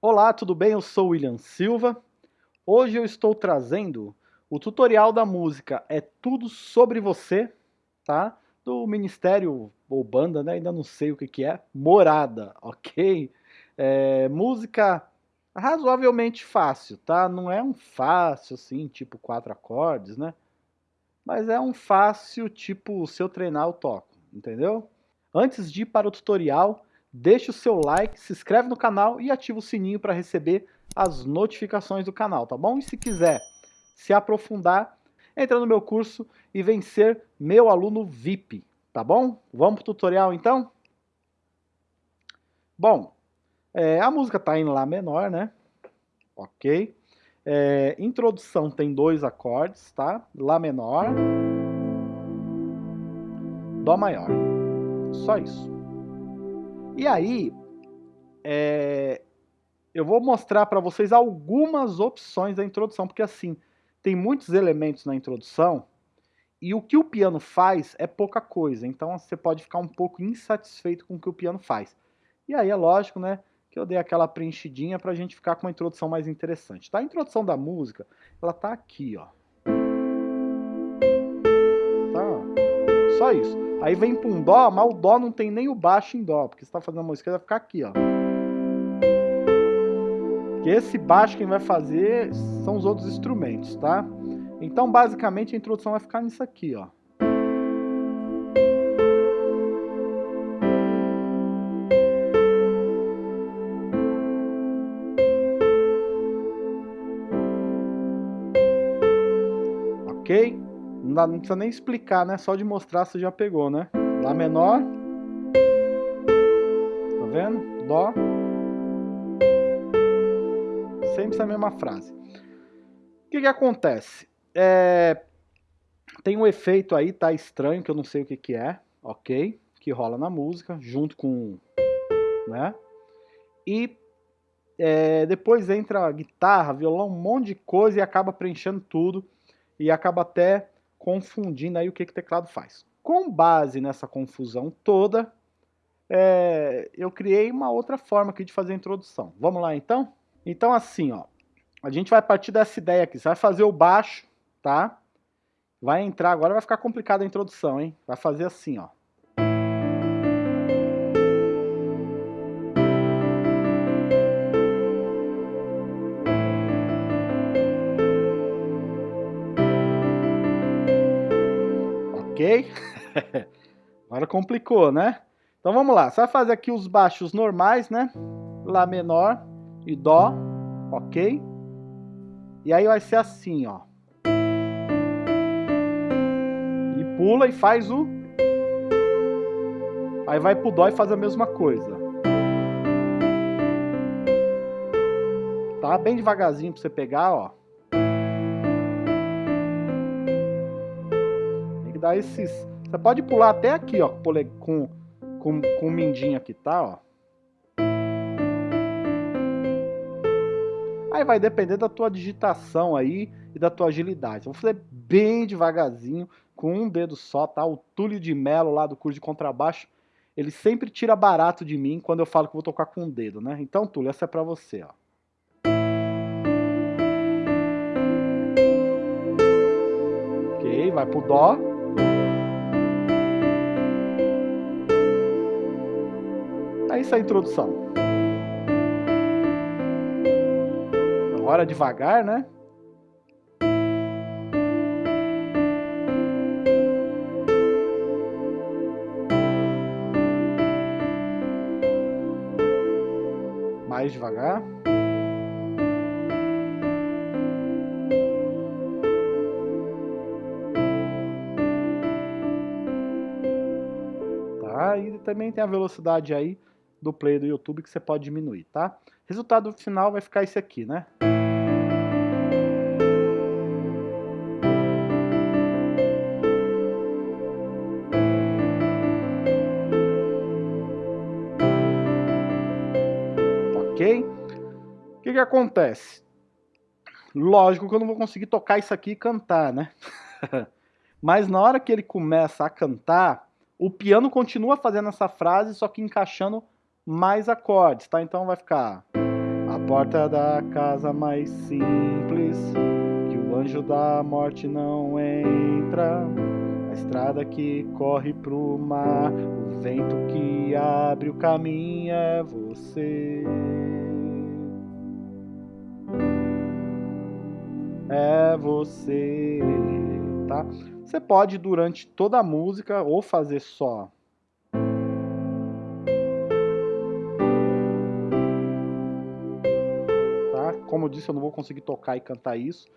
Olá, tudo bem? Eu sou William Silva. Hoje eu estou trazendo o tutorial da música É Tudo Sobre Você, tá? Do Ministério ou banda, né? Ainda não sei o que, que é. Morada, ok? É, música razoavelmente fácil, tá? Não é um fácil assim, tipo quatro acordes, né? Mas é um fácil tipo, se eu treinar eu toco, entendeu? Antes de ir para o tutorial, deixe o seu like, se inscreve no canal e ativa o sininho para receber as notificações do canal, tá bom? E se quiser se aprofundar, entra no meu curso e vem ser meu aluno VIP, tá bom? Vamos para o tutorial então? Bom, é, a música está em Lá menor, né? Ok. É, introdução tem dois acordes, tá? Lá menor, Dó maior. Só isso. E aí, é, eu vou mostrar para vocês algumas opções da introdução, porque assim, tem muitos elementos na introdução e o que o piano faz é pouca coisa, então você pode ficar um pouco insatisfeito com o que o piano faz. E aí é lógico, né, que eu dei aquela preenchidinha para a gente ficar com uma introdução mais interessante. Tá? A introdução da música, ela tá aqui, ó. Só isso. Aí vem para um Dó, mas o Dó não tem nem o baixo em Dó, porque você está fazendo a música, vai ficar aqui, ó. Que esse baixo quem vai fazer são os outros instrumentos, tá? Então, basicamente, a introdução vai ficar nisso aqui, ó. Ok? Não, dá, não precisa nem explicar, né? Só de mostrar você já pegou, né? Lá menor. Tá vendo? Dó. Sempre a mesma frase. O que que acontece? É, tem um efeito aí, tá estranho, que eu não sei o que que é, ok? Que rola na música, junto com... né? E é, depois entra guitarra, violão, um monte de coisa e acaba preenchendo tudo. E acaba até confundindo aí o que, que o teclado faz. Com base nessa confusão toda, é, eu criei uma outra forma aqui de fazer a introdução. Vamos lá então? Então assim, ó, a gente vai partir dessa ideia aqui. Você vai fazer o baixo, tá? Vai entrar, agora vai ficar complicada a introdução, hein? Vai fazer assim, ó. Agora complicou, né? Então vamos lá, você vai fazer aqui os baixos normais, né? Lá menor e Dó, ok? E aí vai ser assim, ó. E pula e faz o... Aí vai pro Dó e faz a mesma coisa. Tá? Bem devagarzinho pra você pegar, ó. que dá esses... Você pode pular até aqui, ó, com, com, com o mindinho aqui, tá, ó. Aí vai depender da tua digitação aí e da tua agilidade. Vou fazer bem devagarzinho, com um dedo só, tá? O Túlio de Melo lá do curso de contrabaixo, ele sempre tira barato de mim quando eu falo que vou tocar com um dedo, né? Então, Túlio, essa é pra você, ó. Ok, vai pro Dó. É isso a introdução. Agora devagar, né? Mais devagar. Tá? E também tem a velocidade aí do play do YouTube que você pode diminuir, tá? Resultado final vai ficar esse aqui, né? Ok? O que que acontece? Lógico que eu não vou conseguir tocar isso aqui e cantar, né? Mas na hora que ele começa a cantar, o piano continua fazendo essa frase, só que encaixando mais acordes, tá? Então vai ficar porta da casa mais simples, que o anjo da morte não entra. A estrada que corre pro mar, o vento que abre o caminho é você. É você, tá? Você pode durante toda a música ou fazer só como eu disse, eu não vou conseguir tocar e cantar isso.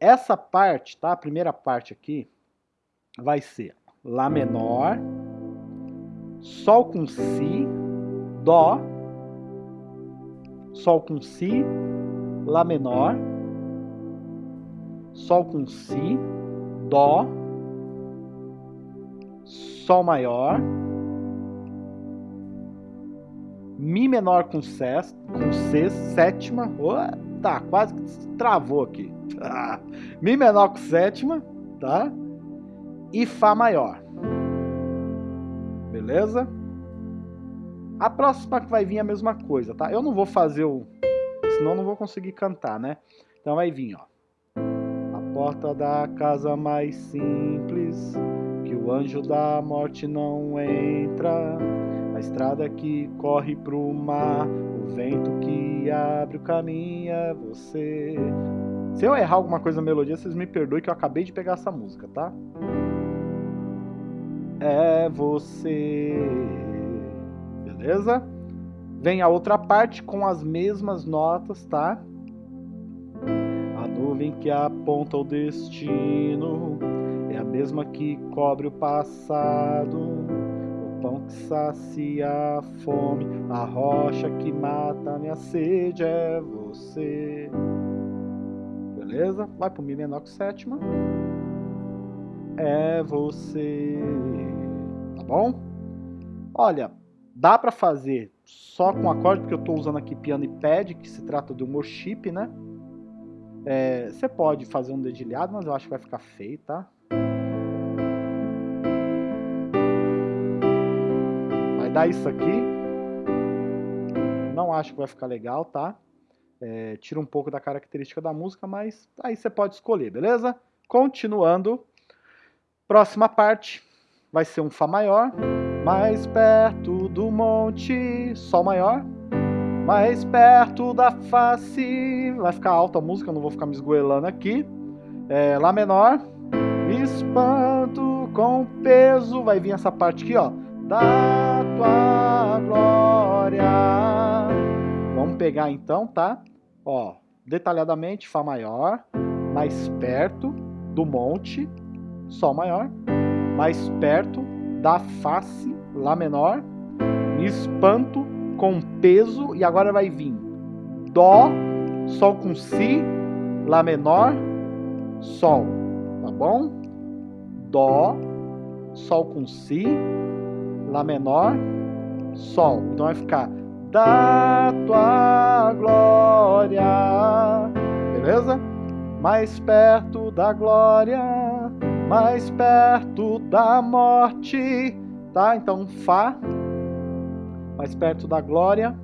Essa parte, tá? A primeira parte aqui vai ser Lá menor, Sol com Si, Dó, Sol com Si, Lá menor, Sol com Si, Dó, Sol maior, Mi menor com C, com sétima, tá, quase travou aqui. Ah, Mi menor com sétima, tá? E Fá maior. Beleza? A próxima que vai vir é a mesma coisa, tá? Eu não vou fazer o... Senão não vou conseguir cantar, né? Então vai vir, ó. A porta da casa mais simples, que o anjo da morte não entra a estrada que corre pro mar, o vento que abre o caminho é você. Se eu errar alguma coisa na melodia, vocês me perdoem que eu acabei de pegar essa música, tá? É você. Beleza? Vem a outra parte com as mesmas notas, tá? A nuvem que aponta o destino é a mesma que cobre o passado pão que sacia a fome, a rocha que mata minha sede é você. Beleza? Vai pro Mi menor com sétima. É você. Tá bom? Olha, dá pra fazer só com acorde, porque eu tô usando aqui piano e pad, que se trata de um worship, né? É, você pode fazer um dedilhado, mas eu acho que vai ficar feio, tá? Dar isso aqui. Não acho que vai ficar legal, tá? É, tira um pouco da característica da música, mas aí você pode escolher, beleza? Continuando. Próxima parte vai ser um Fá maior. Mais perto do monte, Sol maior. Mais perto da face. Vai ficar alta a música, não vou ficar me esgoelando aqui. É, Lá menor. Me espanto com peso. Vai vir essa parte aqui, ó da tua glória. Vamos pegar então, tá? Ó, detalhadamente, Fá maior, mais perto do monte, Sol maior, mais perto da face, Lá menor, me espanto com peso, e agora vai vir Dó, Sol com Si, Lá menor, Sol, tá bom? Dó, Sol com Si, Lá menor, Sol. Então vai ficar da tua glória. Beleza? Mais perto da glória, mais perto da morte. Tá? Então Fá, mais perto da glória,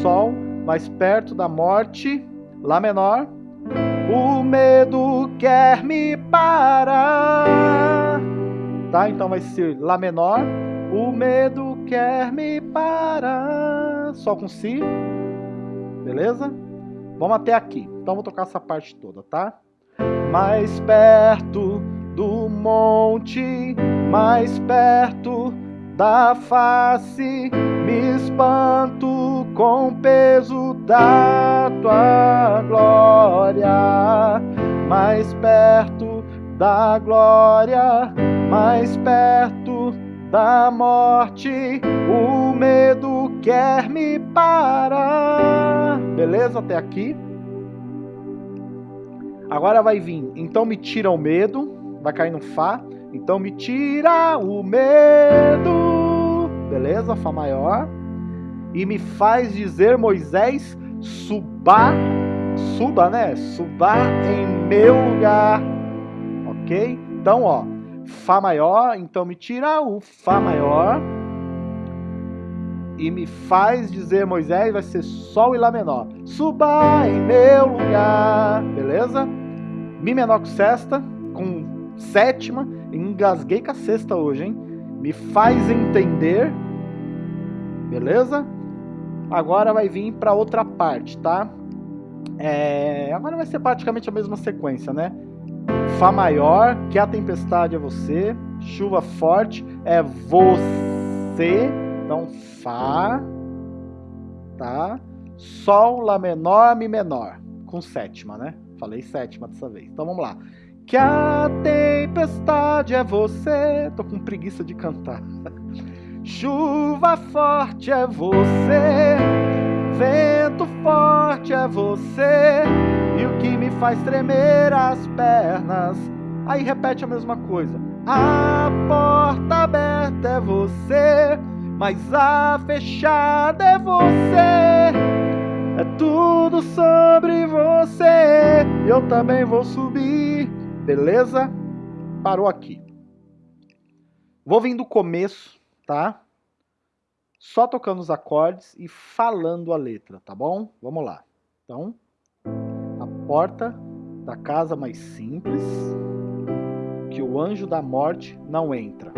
Sol, mais perto da morte, Lá menor. O medo quer me parar. Tá? Então vai ser Lá menor, o medo quer me parar. Só com Si. Beleza? Vamos até aqui. Então vou tocar essa parte toda, tá? Mais perto do monte, mais perto da face, me espanto com o peso da tua glória. Mais perto da glória, mais perto da morte, o medo quer me parar. Beleza até aqui? Agora vai vir. Então me tira o medo, vai cair no Fá. Então me tira o medo. Beleza? Fá maior. E me faz dizer Moisés, suba, suba, né? Suba em meu lugar. OK? Então, ó, Fá maior, então me tira o Fá maior. e me faz dizer Moisés, vai ser Sol e Lá menor. Suba em meu lugar, beleza? Mi menor com sexta, com sétima, engasguei com a sexta hoje, hein? Me faz entender, beleza? Agora vai vir para outra parte, tá? É, agora vai ser praticamente a mesma sequência, né? Fá maior, que a tempestade é você, chuva forte é você, então Fá, tá? Sol, Lá menor, Mi menor, com sétima, né? Falei sétima dessa vez. Então vamos lá. Que a tempestade é você. Tô com preguiça de cantar. Chuva forte é você. Vento forte é você. E o que me faz tremer as pernas. Aí repete a mesma coisa. A porta aberta é você. Mas a fechada é você. É tudo sobre você. Eu também vou subir. Beleza? Parou aqui. Vou vir do começo, tá? Só tocando os acordes e falando a letra, tá bom? Vamos lá. Então, a porta da casa mais simples, que o anjo da morte não entra.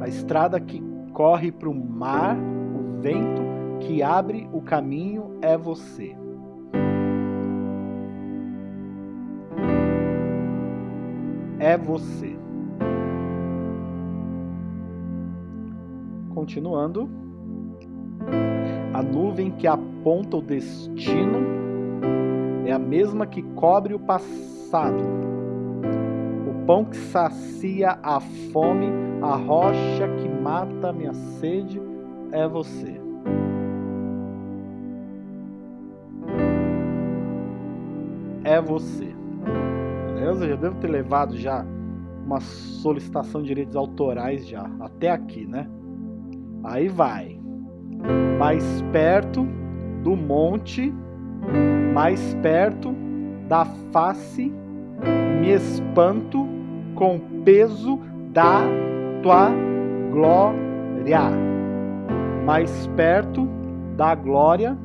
A estrada que corre para o mar, o vento que abre o caminho é você. É você. Continuando. A nuvem que aponta o destino é a mesma que cobre o passado. O pão que sacia a fome, a rocha que mata a minha sede é você. é você. Beleza? Já devo ter levado já uma solicitação de direitos autorais já, até aqui, né? Aí vai. Mais perto do monte, mais perto da face, me espanto com o peso da tua glória. Mais perto da glória,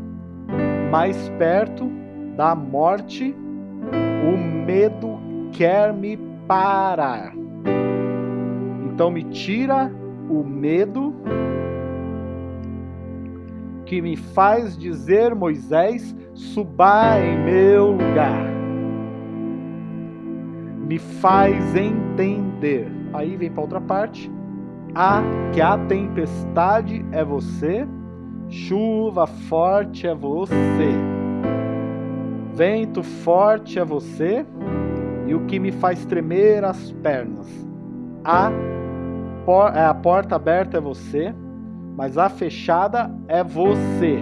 mais perto da morte o medo quer me parar. Então me tira o medo que me faz dizer, Moisés, suba em meu lugar. Me faz entender. Aí vem para outra parte. A que a tempestade é você, chuva forte é você Vento forte é você e o que me faz tremer as pernas. A, por, é, a porta aberta é você, mas a fechada é você.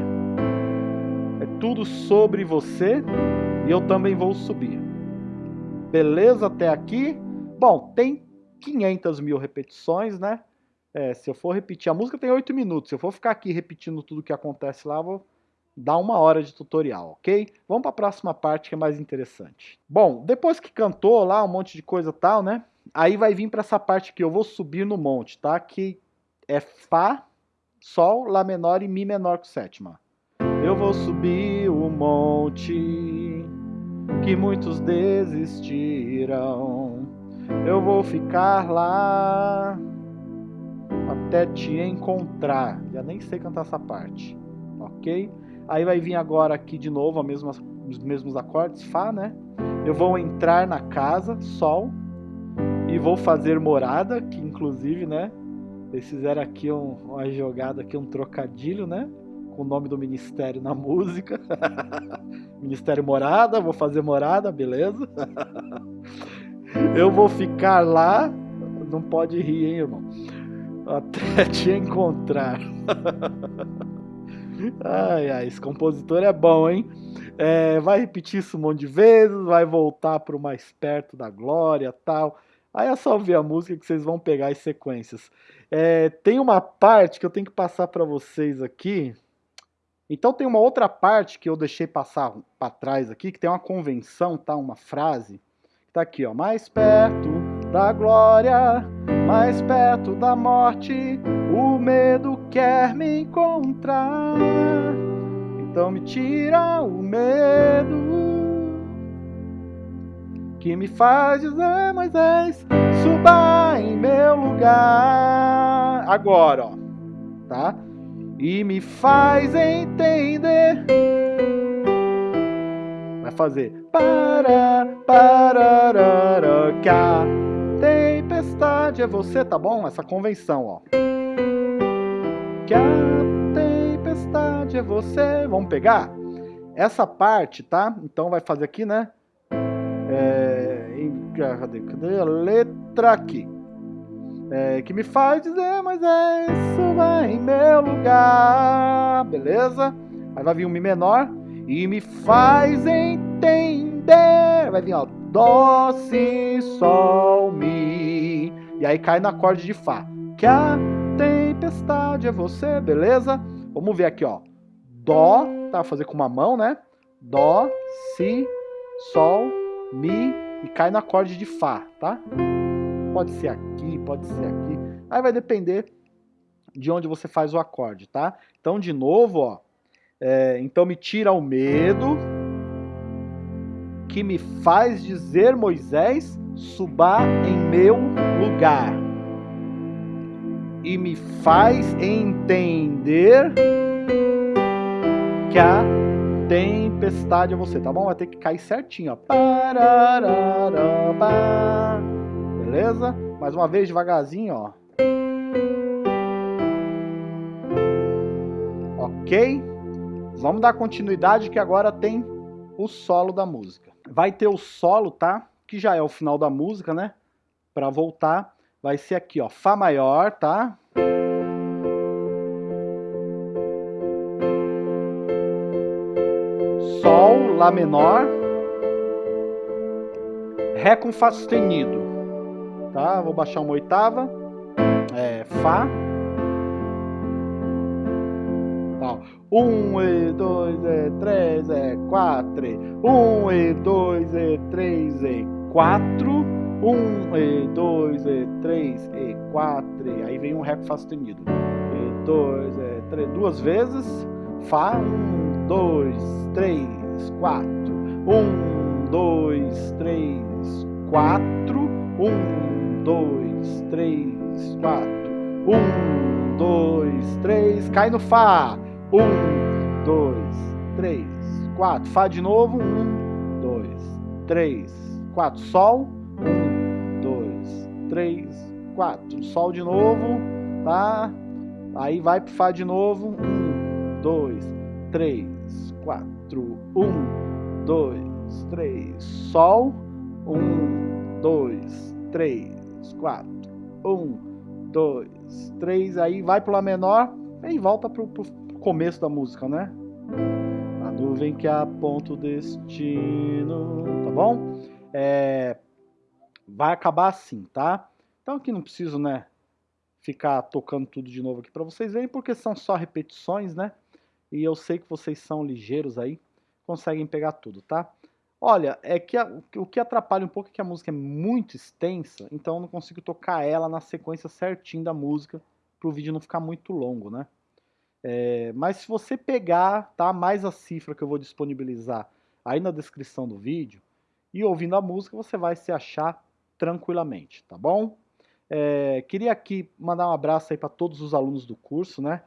É tudo sobre você e eu também vou subir. Beleza até aqui? Bom, tem 500 mil repetições, né? É, se eu for repetir, a música tem 8 minutos. Se eu for ficar aqui repetindo tudo que acontece lá, vou dá uma hora de tutorial, ok? Vamos para a próxima parte que é mais interessante. Bom, depois que cantou lá um monte de coisa tal, né? Aí vai vir para essa parte que eu vou subir no monte, tá? Que é Fá, Sol, Lá menor e Mi menor com sétima. Eu vou subir o monte que muitos desistiram. Eu vou ficar lá até te encontrar. Já nem sei cantar essa parte, ok? Aí vai vir agora aqui de novo mesma, os mesmos acordes, Fá, né? Eu vou entrar na casa, Sol, e vou fazer morada, que inclusive, né? Eles fizeram aqui um, uma jogada, aqui um trocadilho, né? Com o nome do ministério na música. ministério Morada, vou fazer morada, beleza? Eu vou ficar lá, não pode rir, hein, irmão? Até te encontrar. Ai, ai, esse compositor é bom, hein? É, vai repetir isso um monte de vezes, vai voltar para o mais perto da glória tal. Aí é só ouvir a música que vocês vão pegar as sequências. É, tem uma parte que eu tenho que passar para vocês aqui. Então tem uma outra parte que eu deixei passar para trás aqui, que tem uma convenção, tá? Uma frase. Tá aqui, ó. Mais perto da glória, mais perto da morte, o medo quer me encontrar. Então me tira o medo que me faz dizer, Moisés, suba em meu lugar. Agora, ó, tá? E me faz entender. Vai fazer para, para, que a tempestade é você, tá bom? Essa convenção, ó. Que a tempestade é você. Vamos pegar? Essa parte, tá? Então vai fazer aqui, né? É, cadê, cadê a letra aqui? É, que me faz dizer, mas é isso vai em meu lugar, beleza? Aí vai vir um Mi menor e me faz entender. Vai vir, ó, Dó, Si, Sol, Mi. E aí cai no acorde de Fá. Que a tempestade é você, beleza? Vamos ver aqui, ó. Dó, tá? Fazer com uma mão, né? Dó, Si, Sol, Mi e cai no acorde de Fá, tá? Pode ser aqui, pode ser aqui. Aí vai depender de onde você faz o acorde, tá? Então, de novo, ó. É, então me tira o medo que me faz dizer, Moisés, suba em meu lugar. E me faz entender que a tempestade é você, tá bom? Vai ter que cair certinho, ó. Beleza? Mais uma vez, devagarzinho, ó. Ok? Vamos dar continuidade que agora tem o solo da música. Vai ter o solo, tá? Que já é o final da música, né? Pra voltar, vai ser aqui, ó. Fá maior, tá? Sol, Lá menor, Ré com Fá sustenido, tá? Vou baixar uma oitava, é, Fá. Um e dois e três e quatro, um e dois e três e quatro, um e dois e três e quatro, aí vem um Ré com Fá sustenido, e dois e três, duas vezes, Fá, um, dois, três, quatro. Um, dois, três, quatro. Um, dois, três, quatro. Um, dois, três. Cai no Fá. Um, dois, três, quatro. Fá de novo. Um, dois, três, quatro. Sol. Um, dois, três, quatro. Sol de novo, tá? Aí vai pro Fá de novo. Um, dois, três, quatro, um, dois, três, Sol, um, dois, três, quatro, um, dois, três, aí vai pro Lá menor e volta pro, pro começo da música, né? A nuvem que aponta o destino, tá bom? É, vai acabar assim, tá? Então aqui não preciso, né, ficar tocando tudo de novo aqui para vocês verem, porque são só repetições, né? e eu sei que vocês são ligeiros aí, conseguem pegar tudo, tá? Olha, é que a, o que atrapalha um pouco é que a música é muito extensa, então eu não consigo tocar ela na sequência certinho da música, para o vídeo não ficar muito longo, né? É, mas se você pegar, tá, mais a cifra que eu vou disponibilizar aí na descrição do vídeo, e ouvindo a música, você vai se achar tranquilamente, tá bom? É, queria aqui mandar um abraço aí para todos os alunos do curso, né?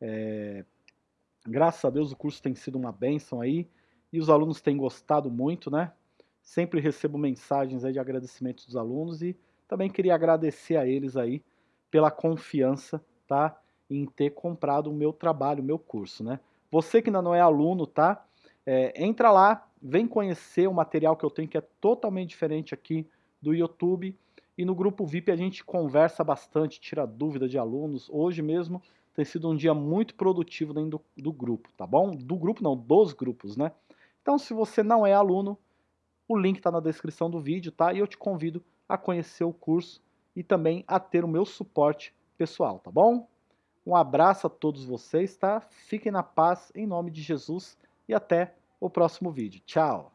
É, Graças a Deus o curso tem sido uma bênção aí e os alunos têm gostado muito, né? Sempre recebo mensagens aí de agradecimento dos alunos e também queria agradecer a eles aí pela confiança, tá? Em ter comprado o meu trabalho, o meu curso, né? Você que ainda não é aluno, tá? É, entra lá, vem conhecer o material que eu tenho que é totalmente diferente aqui do YouTube e no grupo VIP a gente conversa bastante, tira dúvida de alunos. Hoje mesmo tem sido um dia muito produtivo dentro do, do grupo, tá bom? Do grupo não, dos grupos, né? Então, se você não é aluno, o link está na descrição do vídeo, tá? E eu te convido a conhecer o curso e também a ter o meu suporte pessoal, tá bom? Um abraço a todos vocês, tá? Fiquem na paz, em nome de Jesus, e até o próximo vídeo. Tchau!